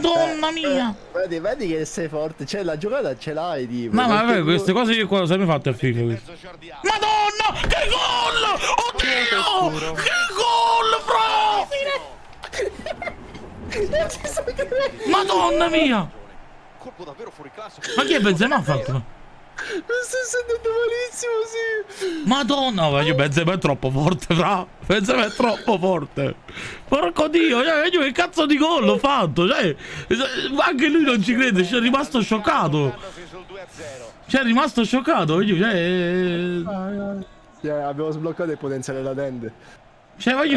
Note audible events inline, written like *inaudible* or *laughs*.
Madonna mia! Vedi, vedi che sei forte, cioè la giocata ce l'hai, tipo. Ma vabbè, queste cose io qua sempre fatte a FIFA. Madonna! Che gol! Oddio! Che gol, bro! *laughs* Madonna mia! Colpo davvero fuori classe. Ma chi è Benzema ha fatto? Mi sto sentendo malissimo, sì. Madonna, ma io Benzema è troppo forte, fra. Benzema è troppo forte. Porco dio, cioè, io che cazzo di gol ho fatto? Cioè, anche lui non ci crede, ci è rimasto scioccato. sul 2-0. Cioè, è rimasto scioccato. Io, cioè, Sì, abbiamo sbloccato il potenziale latente. cioè, ma io